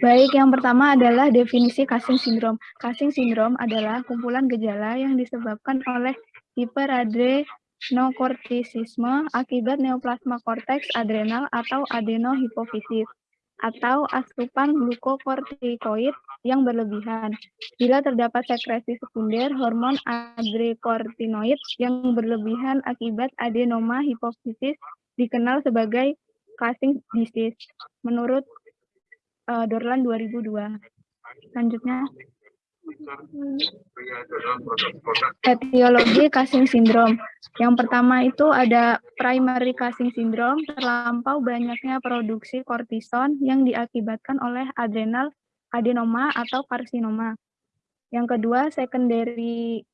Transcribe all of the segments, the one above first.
Baik, yang pertama adalah definisi Cushing syndrome. Cushing syndrome adalah kumpulan gejala yang disebabkan oleh hiperadrenokortisisme akibat neoplasma korteks adrenal atau adenohipofisis atau asupan glukokortikoid yang berlebihan. Bila terdapat sekresi sekunder hormon adrekortinoid yang berlebihan akibat adenoma hipofisis dikenal sebagai Cushing disease menurut uh, Dorlan 2002. Selanjutnya etiologi Cushing syndrome. Yang pertama itu ada primary Cushing syndrome, terlampau banyaknya produksi kortison yang diakibatkan oleh adrenal adenoma atau karsinoma. Yang kedua, secondary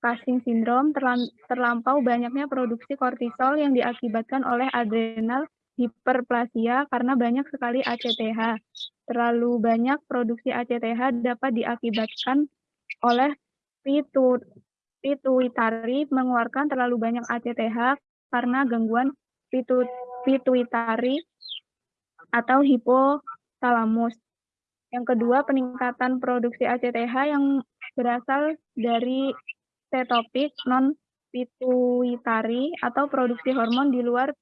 Cushing syndrome, terlampau banyaknya produksi kortisol yang diakibatkan oleh adrenal hiperplasia karena banyak sekali ACTH. Terlalu banyak produksi ACTH dapat diakibatkan oleh pituitari mengeluarkan terlalu banyak ACTH karena gangguan pituitari atau hipotalamus. Yang kedua, peningkatan produksi ACTH yang berasal dari setopik non pituitari atau produksi hormon di luar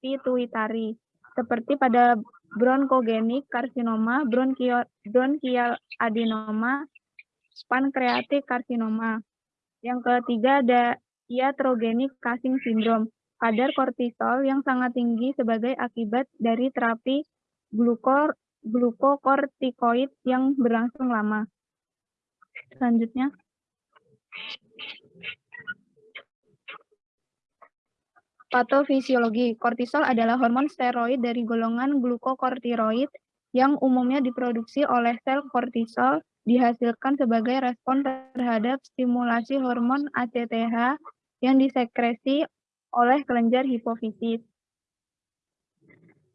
pituitari, seperti pada bronkogenik karsinoma, bronkial, adenoma, pankreatik karsinoma. Yang ketiga ada iatrogenik Cushing syndrome, kadar kortisol yang sangat tinggi sebagai akibat dari terapi glukor, glukokortikoid yang berlangsung lama. Selanjutnya. Patofisiologi, kortisol adalah hormon steroid dari golongan glukokortiroid yang umumnya diproduksi oleh sel kortisol dihasilkan sebagai respon terhadap stimulasi hormon ACTH yang disekresi oleh kelenjar hipofisis.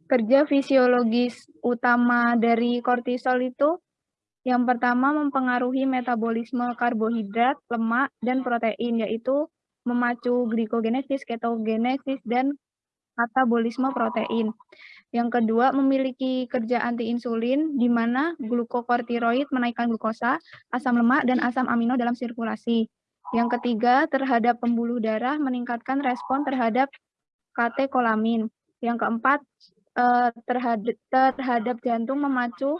Kerja fisiologis utama dari kortisol itu yang pertama mempengaruhi metabolisme karbohidrat, lemak, dan protein, yaitu memacu glikogenesis, ketogenesis, dan katabolisme protein. Yang kedua, memiliki kerja anti-insulin, di mana glukokortiroid menaikkan glukosa, asam lemak, dan asam amino dalam sirkulasi. Yang ketiga, terhadap pembuluh darah, meningkatkan respon terhadap katekolamin. Yang keempat, eh, terhadap, terhadap jantung memacu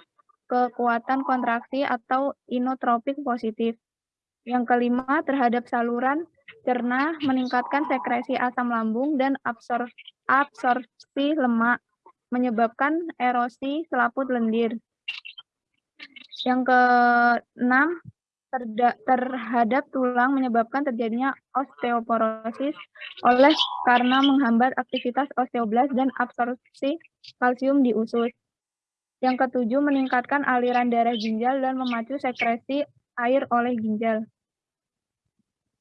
kekuatan kontraksi atau inotropik positif. Yang kelima, terhadap saluran cerna meningkatkan sekresi asam lambung dan absor absorpsi lemak, menyebabkan erosi selaput lendir. Yang keenam, terhadap tulang menyebabkan terjadinya osteoporosis oleh karena menghambat aktivitas osteoblast dan absorpsi kalsium di usus. Yang ketujuh, meningkatkan aliran darah ginjal dan memacu sekresi air oleh ginjal.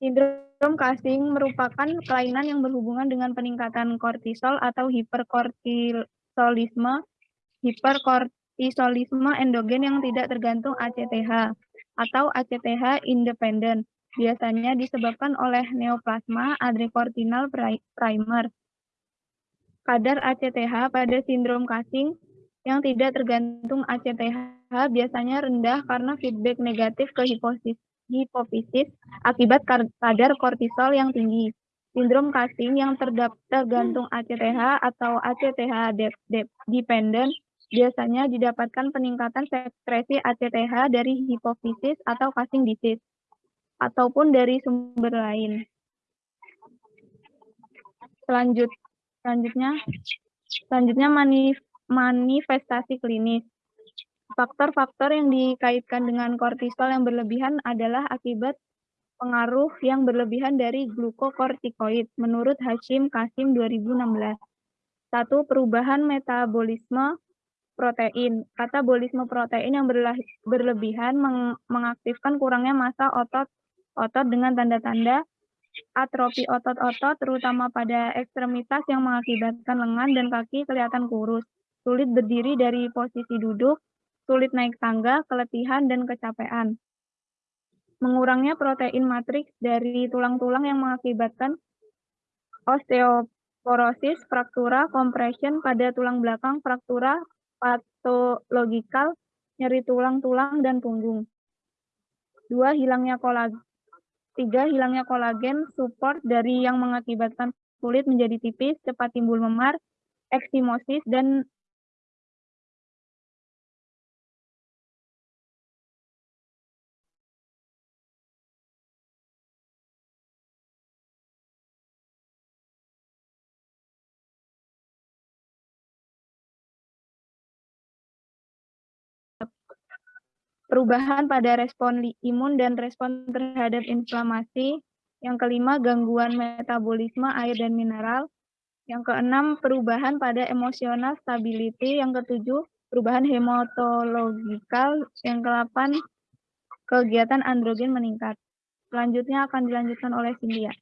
Sindrom Cushing merupakan kelainan yang berhubungan dengan peningkatan kortisol atau hiperkortisolisme, hiperkortisolisme endogen yang tidak tergantung ACTH atau ACTH independen. Biasanya disebabkan oleh neoplasma adrekortinal primer. Kadar ACTH pada sindrom Cushing yang tidak tergantung ACTH biasanya rendah karena feedback negatif ke hipofisis hipofisis akibat kadar kortisol yang tinggi. Sindrom Cushing yang tergantung ACTH atau ACTH dependent biasanya didapatkan peningkatan sekresi ACTH dari hipofisis atau Cushing disease ataupun dari sumber lain. Selanjut, selanjutnya, selanjutnya manif, manifestasi klinis. Faktor-faktor yang dikaitkan dengan kortisol yang berlebihan adalah akibat pengaruh yang berlebihan dari glukokortikoid menurut Hashim Kasim 2016. Satu, perubahan metabolisme protein. Katabolisme protein yang berlebihan meng mengaktifkan kurangnya massa otot otot dengan tanda-tanda atrofi otot-otot terutama pada ekstremitas yang mengakibatkan lengan dan kaki kelihatan kurus, sulit berdiri dari posisi duduk, sulit naik tangga, keletihan, dan kecapean. Mengurangnya protein matriks dari tulang-tulang yang mengakibatkan osteoporosis, fraktura, compression pada tulang belakang, fraktura patologikal, nyeri tulang-tulang dan punggung. Dua, hilangnya kolagen. Tiga, hilangnya kolagen support dari yang mengakibatkan kulit menjadi tipis, cepat timbul memar, eksimosis, dan perubahan pada respon imun dan respon terhadap inflamasi. Yang kelima, gangguan metabolisme air dan mineral. Yang keenam, perubahan pada emosional stability. Yang ketujuh, perubahan hematologikal. Yang kedelapan, kegiatan androgen meningkat. Selanjutnya akan dilanjutkan oleh Cynthia.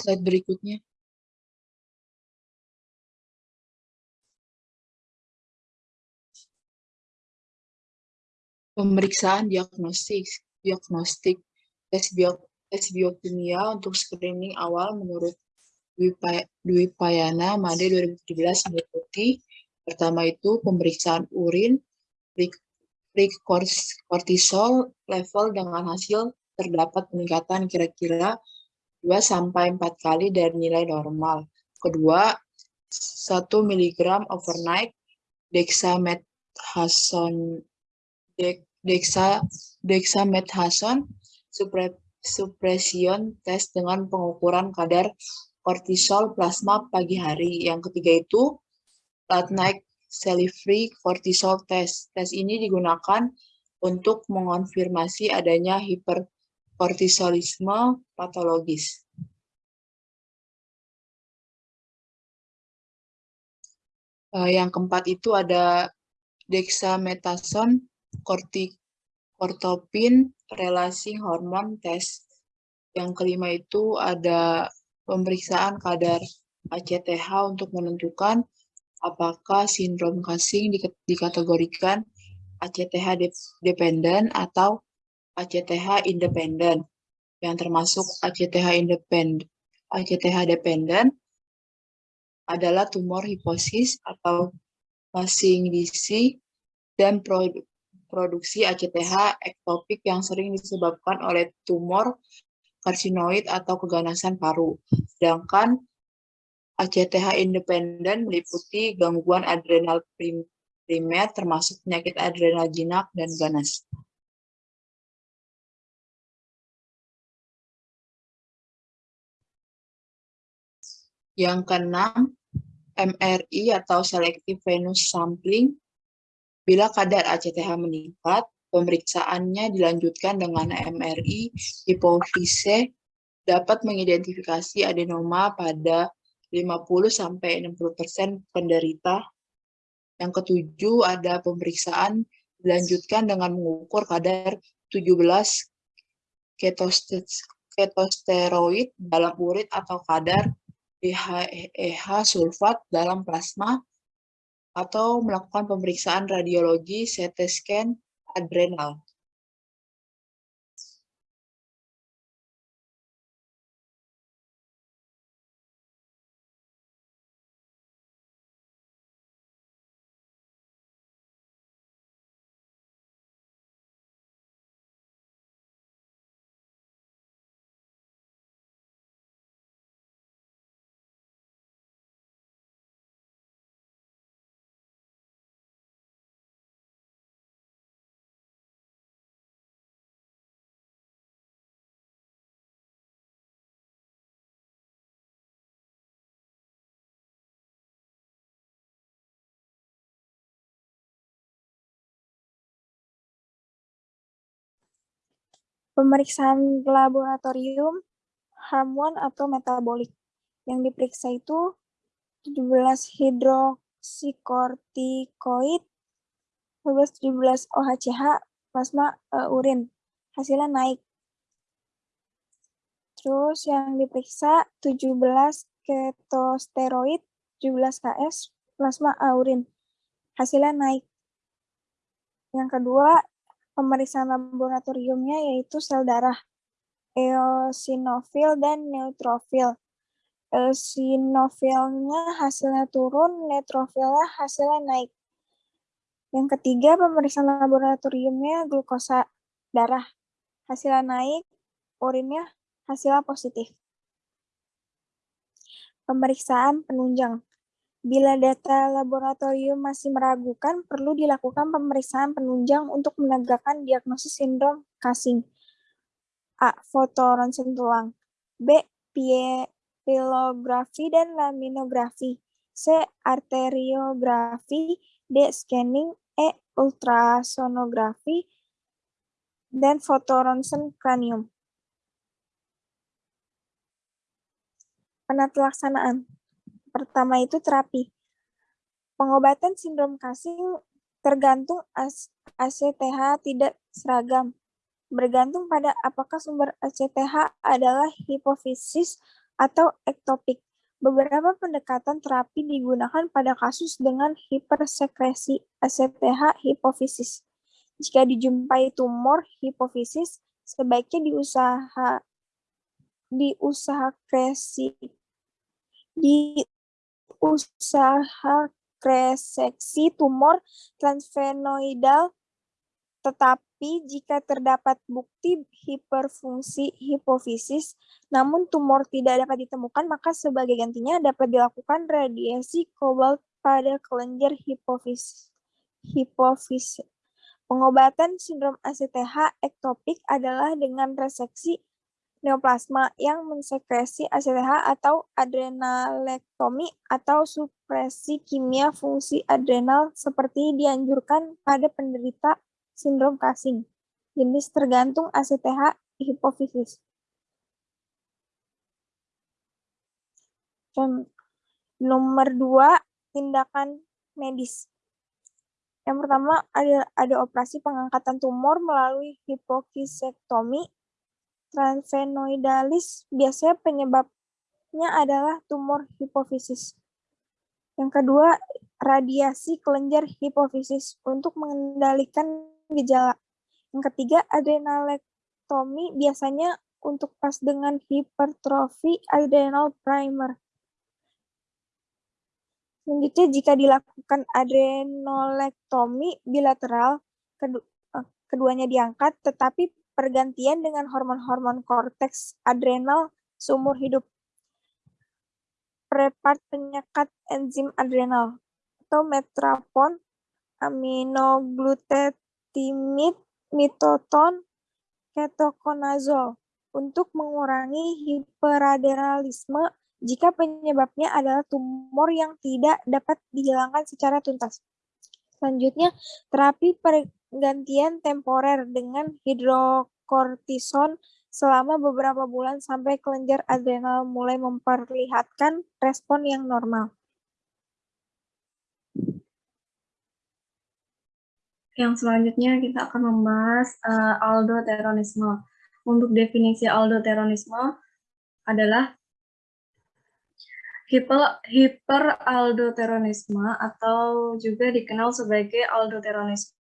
Slide berikutnya. Pemeriksaan diagnostik, diagnostik tes, bio, tes biokimia untuk screening awal menurut Dwi Payana Made 2017 meliputi pertama itu pemeriksaan urin, kortisol level dengan hasil terdapat peningkatan kira-kira 2 sampai 4 kali dari nilai normal. Kedua, 1 mg overnight dexamethasone dexa dexamethasone suppression test dengan pengukuran kadar kortisol plasma pagi hari. Yang ketiga itu late night cell-free cortisol test. Tes ini digunakan untuk mengonfirmasi adanya hiper kortisolisme patologis. Uh, yang keempat itu ada dexamethasone, kortopin, relasi hormon test. Yang kelima itu ada pemeriksaan kadar ACTH untuk menentukan apakah sindrom Cushing dikategorikan ACTH dependent atau ACTH independen yang termasuk ACTH independen ACTH dependen adalah tumor hiposis atau masing DC dan produksi ACTH ektopik yang sering disebabkan oleh tumor karsinoid atau keganasan paru. Sedangkan ACTH independen meliputi gangguan adrenal primer termasuk penyakit adrenal jinak dan ganas. Yang keenam, MRI atau Selective Venous Sampling. Bila kadar ACTH meningkat, pemeriksaannya dilanjutkan dengan MRI hipofise dapat mengidentifikasi adenoma pada 50-60% penderita. Yang ketujuh, ada pemeriksaan dilanjutkan dengan mengukur kadar 17 ketosteroid dalam urin atau kadar EH sulfat dalam plasma atau melakukan pemeriksaan radiologi CT scan adrenal. Pemeriksaan laboratorium hormon atau metabolik. Yang diperiksa itu 17 hidroksikortikoid, 17 OHCH, plasma uh, urin. Hasilnya naik. Terus yang diperiksa 17 ketosteroid, 17 KS, plasma urin. Hasilnya naik. Yang kedua, pemeriksaan laboratoriumnya yaitu sel darah, eosinofil dan neutrofil. Eosinofilnya hasilnya turun, neutrofilnya hasilnya naik. Yang ketiga, pemeriksaan laboratoriumnya glukosa darah. Hasilnya naik, urinnya hasilnya positif. Pemeriksaan penunjang. Bila data laboratorium masih meragukan, perlu dilakukan pemeriksaan penunjang untuk menegakkan diagnosis sindrom Cushing. A. Foto ronsen tulang. B. Pilografi dan laminografi. C. Arteriografi. D. Scanning. E. Ultrasonografi. Dan foto ronsen kranium. Penata Pertama itu terapi. Pengobatan sindrom Cushing tergantung ACTH tidak seragam. Bergantung pada apakah sumber ACTH adalah hipofisis atau ektopik. Beberapa pendekatan terapi digunakan pada kasus dengan hipersekresi ACTH hipofisis. Jika dijumpai tumor hipofisis, sebaiknya diusaha diusahakresi di usaha reseksi tumor transvenoidal, tetapi jika terdapat bukti hiperfungsi hipofisis, namun tumor tidak dapat ditemukan, maka sebagai gantinya dapat dilakukan radiasi kobalt pada kelenjar hipofisis. hipofisis. Pengobatan sindrom ACTH ektopik adalah dengan reseksi neoplasma yang mensekresi ACTH atau adrenalektomi atau supresi kimia fungsi adrenal seperti dianjurkan pada penderita sindrom Cushing. Jenis tergantung ACTH hipofisis. Nomor dua, tindakan medis. Yang pertama ada, ada operasi pengangkatan tumor melalui hipokisektomi Transvenoidalis biasanya penyebabnya adalah tumor hipofisis. Yang kedua, radiasi kelenjar hipofisis untuk mengendalikan gejala. Yang ketiga, adrenalektomi biasanya untuk pas dengan hipertrofi adrenal primer. Selanjutnya, jika dilakukan adrenalektomi bilateral, eh, keduanya diangkat, tetapi pergantian dengan hormon-hormon korteks adrenal seumur hidup. Prepart penyekat enzim adrenal atau metrapon, aminoglutetimid, mitoton, ketokonazol untuk mengurangi hiperadrenalisme jika penyebabnya adalah tumor yang tidak dapat dihilangkan secara tuntas. Selanjutnya, terapi pergantian temporer dengan hidrokortison selama beberapa bulan sampai kelenjar adrenal mulai memperlihatkan respon yang normal. Yang selanjutnya kita akan membahas uh, aldoteronisme. Untuk definisi aldoteronisme adalah hiper, hiperaldoteronisme atau juga dikenal sebagai aldoteronisme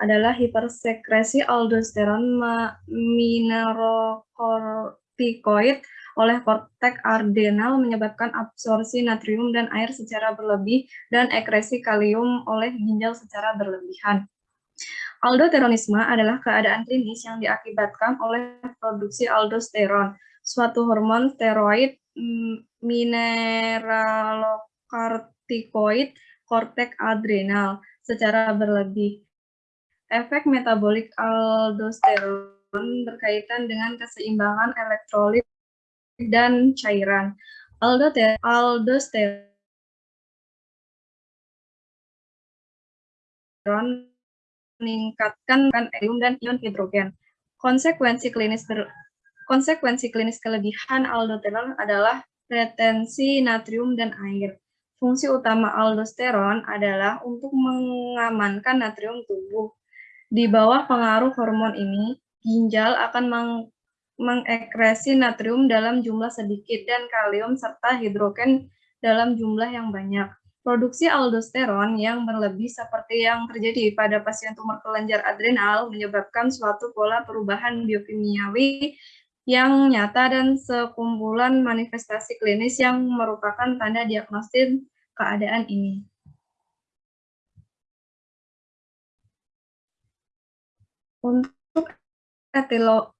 adalah hipersekresi aldosteron minerokortikoid oleh kortek adrenal menyebabkan absorpsi natrium dan air secara berlebih dan ekresi kalium oleh ginjal secara berlebihan. Aldoteronisme adalah keadaan klinis yang diakibatkan oleh produksi aldosteron, suatu hormon steroid mineralokortikoid kortek adrenal secara berlebih. Efek metabolik aldosteron berkaitan dengan keseimbangan elektrolit dan cairan. Aldosteron meningkatkan helium dan ion hidrogen. Konsekuensi klinis ber, konsekuensi klinis kelebihan aldosteron adalah retensi natrium dan air. Fungsi utama aldosteron adalah untuk mengamankan natrium tubuh. Di bawah pengaruh hormon ini, ginjal akan meng mengekresi natrium dalam jumlah sedikit dan kalium serta hidrogen dalam jumlah yang banyak. Produksi aldosteron yang berlebih seperti yang terjadi pada pasien tumor kelenjar adrenal menyebabkan suatu pola perubahan biokimiawi yang nyata dan sekumpulan manifestasi klinis yang merupakan tanda diagnosis keadaan ini. Untuk etilo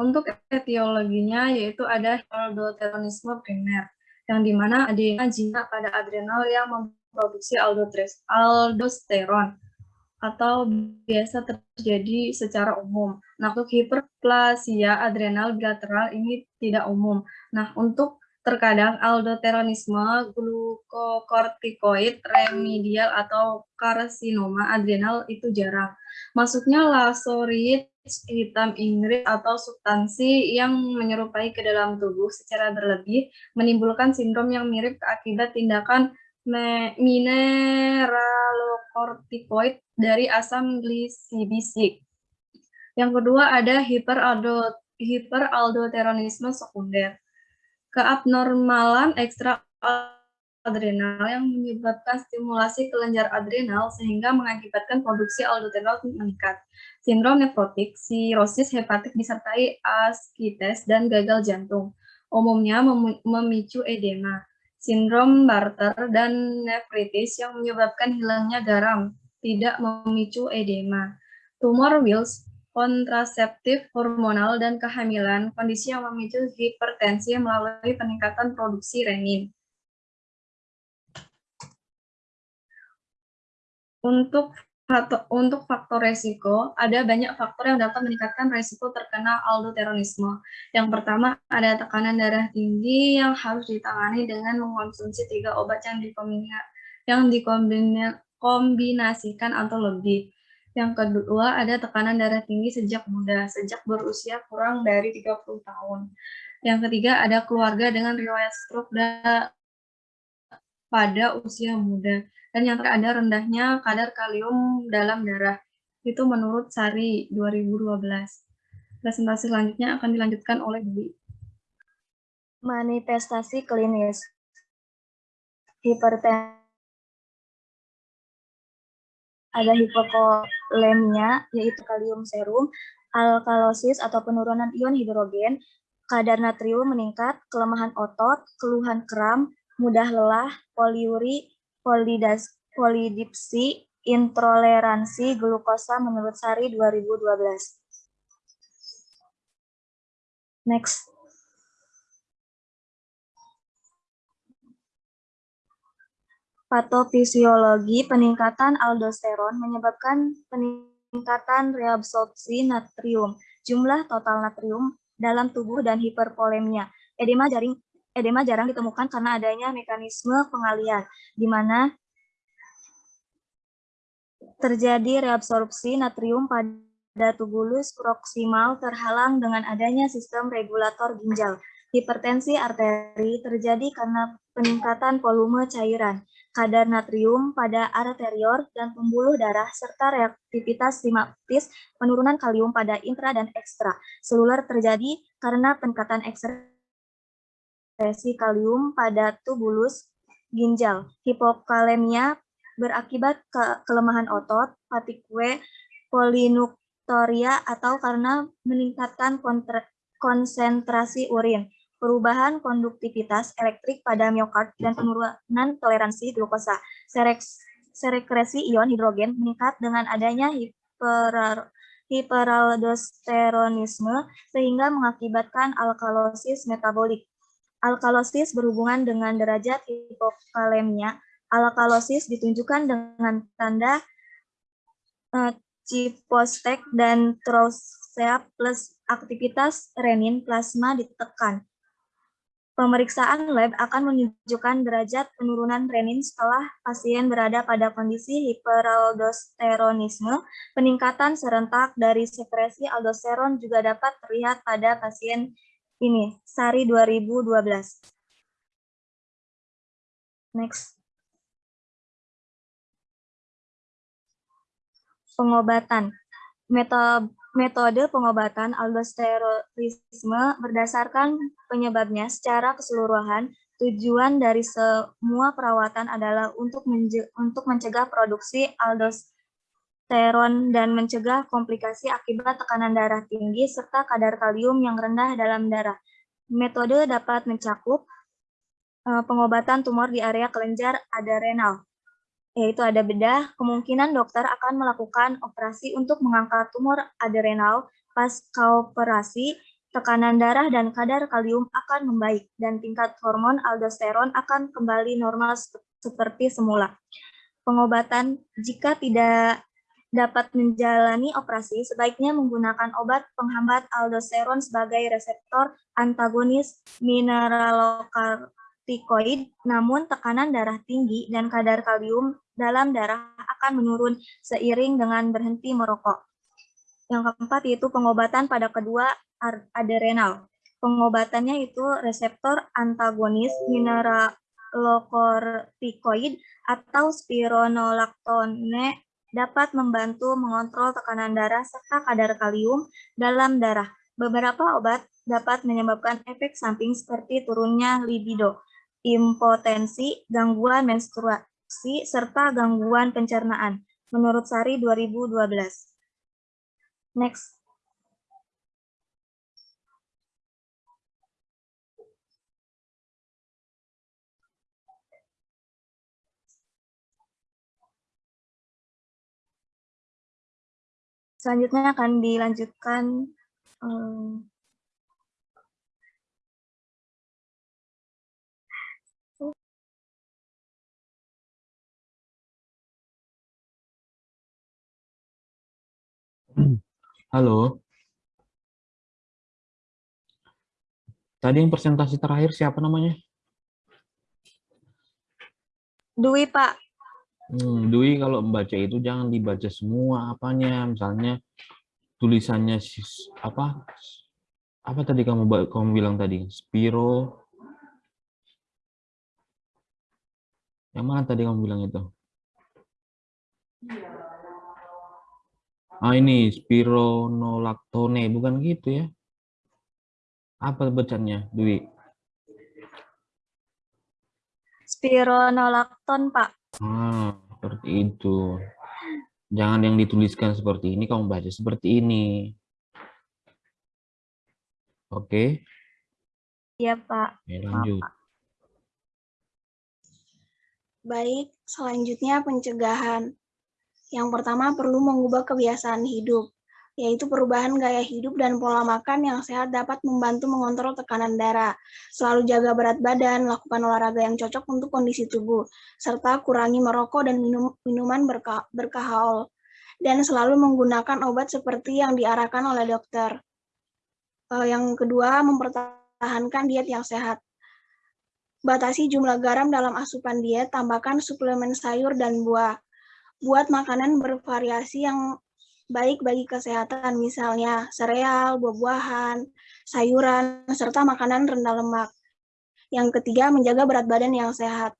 untuk etiologinya yaitu ada aldoteronisme primer yang di mana adanya jinak pada adrenal yang memproduksi aldosteron atau biasa terjadi secara umum. Nah, untuk hiperplasia adrenal bilateral ini tidak umum. Nah, untuk terkadang aldoteronisme, glukokortikoid, remedial, atau karsinoma adrenal itu jarang. Masuknya lasorit hitam Inggris atau substansi yang menyerupai ke dalam tubuh secara berlebih menimbulkan sindrom yang mirip akibat tindakan mineralokortikoid dari asam glisibisik. Yang kedua ada hiperaldo, hiperaldoteronisme sekunder. Keabnormalan ekstra adrenal yang menyebabkan stimulasi kelenjar adrenal sehingga mengakibatkan produksi aldosterol meningkat. Sindrom nefrotik, sirosis hepatik disertai askites dan gagal jantung. Umumnya memicu edema. Sindrom Barter dan nefritis yang menyebabkan hilangnya garam, tidak memicu edema. Tumor Wills, kontraseptif hormonal dan kehamilan, kondisi yang memicu hipertensi melalui peningkatan produksi renin. Untuk untuk faktor resiko, ada banyak faktor yang dapat meningkatkan resiko terkena aldoteronisme. Yang pertama, ada tekanan darah tinggi yang harus ditangani dengan mengkonsumsi tiga obat yang, yang dikombinasikan atau lebih. Yang kedua, ada tekanan darah tinggi sejak muda, sejak berusia kurang dari 30 tahun. Yang ketiga, ada keluarga dengan riwayat stroke pada usia muda. Dan yang terakhir ada rendahnya kadar kalium dalam darah. Itu menurut Sari 2012. Presentasi selanjutnya akan dilanjutkan oleh Dwi. Manifestasi klinis. Hipertensi ada hipokolemia, yaitu kalium serum, alkalosis atau penurunan ion hidrogen, kadar natrium meningkat, kelemahan otot, keluhan kram, mudah lelah, poliuri, polidas, polidipsi, intoleransi glukosa menurut Sari 2012. Next. Patofisiologi peningkatan aldosteron menyebabkan peningkatan reabsorpsi natrium, jumlah total natrium dalam tubuh dan hiperpolemia. Edema jaring edema jarang ditemukan karena adanya mekanisme pengalian, di mana terjadi reabsorpsi natrium pada tubulus proksimal terhalang dengan adanya sistem regulator ginjal. Hipertensi arteri terjadi karena peningkatan volume cairan, kadar natrium pada arterior dan pembuluh darah, serta reaktivitas simatis penurunan kalium pada intra dan ekstra. Seluler terjadi karena peningkatan ekstra depresi kalium pada tubulus ginjal. Hipokalemia berakibat ke kelemahan otot, fatigue, polinuktoria, atau karena meningkatkan konsentrasi urin, perubahan konduktivitas elektrik pada miokard, dan penurunan toleransi glukosa. Serekresi ion hidrogen meningkat dengan adanya hiper hiperaldosteronisme sehingga mengakibatkan alkalosis metabolik. Alkalosis berhubungan dengan derajat hipokalemia. Alkalosis ditunjukkan dengan tanda uh, Cipostek dan Trousseau plus aktivitas renin plasma ditekan. Pemeriksaan lab akan menunjukkan derajat penurunan renin setelah pasien berada pada kondisi hiperaldosteronisme. Peningkatan serentak dari sekresi aldosteron juga dapat terlihat pada pasien ini, Sari 2012. Next. Pengobatan. Metode pengobatan aldosteronisme berdasarkan penyebabnya secara keseluruhan Tujuan dari semua perawatan adalah untuk, untuk mencegah produksi aldosteron dan mencegah komplikasi akibat tekanan darah tinggi serta kadar kalium yang rendah dalam darah. Metode dapat mencakup uh, pengobatan tumor di area kelenjar adrenal, yaitu ada bedah, kemungkinan dokter akan melakukan operasi untuk mengangkat tumor adrenal pasca operasi tekanan darah dan kadar kalium akan membaik, dan tingkat hormon aldosteron akan kembali normal seperti semula. Pengobatan jika tidak dapat menjalani operasi, sebaiknya menggunakan obat penghambat aldosteron sebagai reseptor antagonis mineralokortikoid, namun tekanan darah tinggi dan kadar kalium dalam darah akan menurun seiring dengan berhenti merokok. Yang keempat yaitu pengobatan pada kedua adrenal. Pengobatannya itu reseptor antagonis mineralokortikoid atau spironolaktone dapat membantu mengontrol tekanan darah serta kadar kalium dalam darah. Beberapa obat dapat menyebabkan efek samping seperti turunnya libido, impotensi, gangguan menstruasi, serta gangguan pencernaan. Menurut Sari 2012. Next. Selanjutnya akan dilanjutkan um, Halo. Tadi yang presentasi terakhir siapa namanya? Dwi, Pak. Hmm, Dwi kalau membaca itu jangan dibaca semua apanya, misalnya tulisannya apa? Apa tadi kamu kamu bilang tadi? Spiro. Yang mana tadi kamu bilang itu? Ah ini spironolaktone, bukan gitu ya? Apa bacanya, Dwi? Spironolakton, Pak. Ah, seperti itu. Jangan yang dituliskan seperti ini, kamu baca seperti ini. Oke? Iya, Pak. Oke, lanjut. Baik, selanjutnya pencegahan. Yang pertama perlu mengubah kebiasaan hidup yaitu perubahan gaya hidup dan pola makan yang sehat dapat membantu mengontrol tekanan darah. Selalu jaga berat badan, lakukan olahraga yang cocok untuk kondisi tubuh, serta kurangi merokok dan minum, minuman berka, berkahol. Dan selalu menggunakan obat seperti yang diarahkan oleh dokter. Uh, yang kedua, mempertahankan diet yang sehat. Batasi jumlah garam dalam asupan diet, tambahkan suplemen sayur dan buah. Buat makanan bervariasi yang baik bagi kesehatan, misalnya sereal, buah-buahan, sayuran, serta makanan rendah lemak. Yang ketiga, menjaga berat badan yang sehat.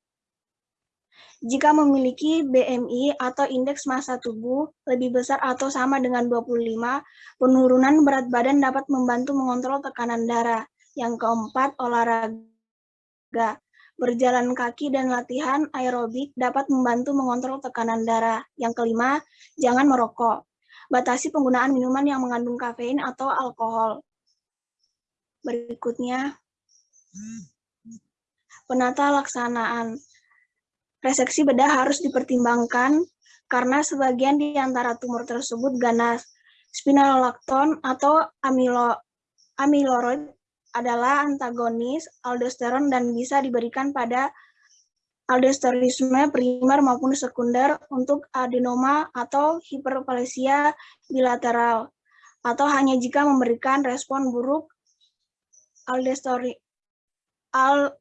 Jika memiliki BMI atau indeks massa tubuh lebih besar atau sama dengan 25, penurunan berat badan dapat membantu mengontrol tekanan darah. Yang keempat, olahraga. Berjalan kaki dan latihan aerobik dapat membantu mengontrol tekanan darah. Yang kelima, jangan merokok. Batasi penggunaan minuman yang mengandung kafein atau alkohol. Berikutnya, penata laksanaan. Reseksi bedah harus dipertimbangkan karena sebagian di antara tumor tersebut ganas. Spironolakton atau amilo, adalah antagonis aldosteron dan bisa diberikan pada aldosteronisme primer maupun sekunder untuk adenoma atau hiperplasia bilateral, atau hanya jika memberikan respon buruk aldostori, al,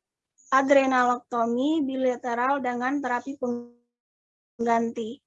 adrenalektomi bilateral dengan terapi pengganti.